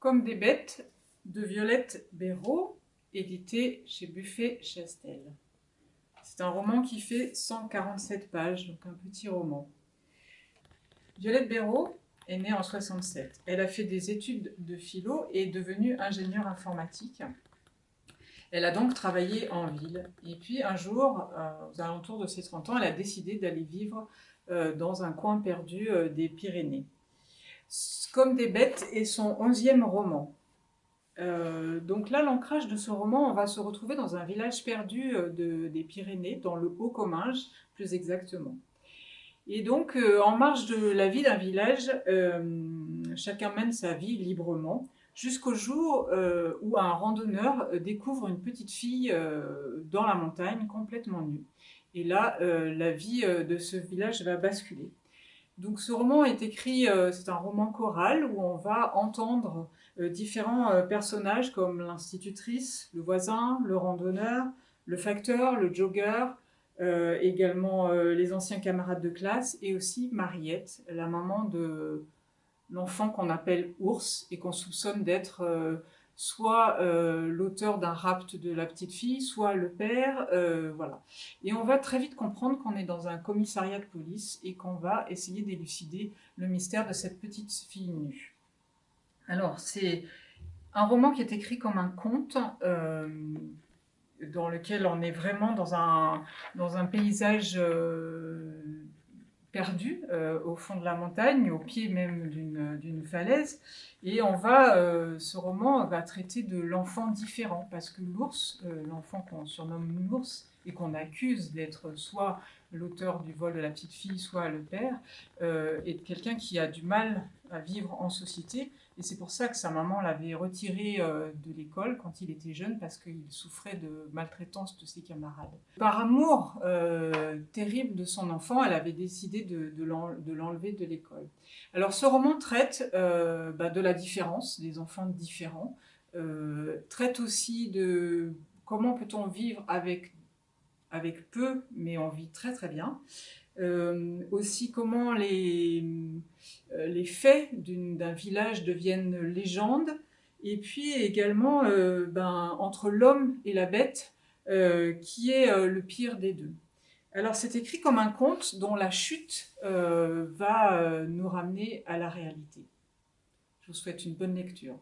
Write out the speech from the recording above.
Comme des bêtes de Violette Béraud, édité chez Buffet-Chastel. C'est un roman qui fait 147 pages, donc un petit roman. Violette Béraud est née en 67. Elle a fait des études de philo et est devenue ingénieure informatique. Elle a donc travaillé en ville. Et puis un jour, euh, aux alentours de ses 30 ans, elle a décidé d'aller vivre euh, dans un coin perdu euh, des Pyrénées. Comme des bêtes est son onzième roman. Euh, donc là, l'ancrage de ce roman, on va se retrouver dans un village perdu des Pyrénées, dans le Haut-Comminges, plus exactement. Et donc, en marge de la vie d'un village, chacun mène sa vie librement, jusqu'au jour où un randonneur découvre une petite fille dans la montagne, complètement nue. Et là, la vie de ce village va basculer. Donc ce roman est écrit, euh, c'est un roman choral où on va entendre euh, différents euh, personnages comme l'institutrice, le voisin, le randonneur, le facteur, le jogger, également les anciens camarades de classe et aussi Mariette, la maman de l'enfant qu'on appelle Ours et qu'on soupçonne d'être soit euh, l'auteur d'un rapt de la petite fille, soit le père, euh, voilà. Et on va très vite comprendre qu'on est dans un commissariat de police et qu'on va essayer d'élucider le mystère de cette petite fille nue. Alors, c'est un roman qui est écrit comme un conte, euh, dans lequel on est vraiment dans un, dans un paysage perdu euh, au fond de la montagne, au pied même d'une falaise. Et on va, euh, ce roman va traiter de l'enfant différent, parce que l'ours, euh, l'enfant qu'on surnomme l'ours, et qu'on accuse d'être soit l'auteur du vol de la petite fille, soit le père, est quelqu'un qui a du mal à vivre en société, et c'est pour ça que sa maman l'avait retiré euh, de l'école quand il était jeune, parce qu'il souffrait de maltraitance de ses camarades. Par amour euh, terrible de son enfant, elle avait décidé de, de l'enlever de l'école. Alors ce roman traite euh, bah, de la différence, des enfants différents, traite aussi de comment peut-on vivre avec, avec peu, mais on vit très très bien. Euh, aussi comment les, euh, les faits d'un village deviennent légendes, et puis également euh, ben, entre l'homme et la bête, qui est le pire des deux. Alors c'est écrit comme un conte dont la chute va nous ramener à la réalité. Je vous souhaite une bonne lecture.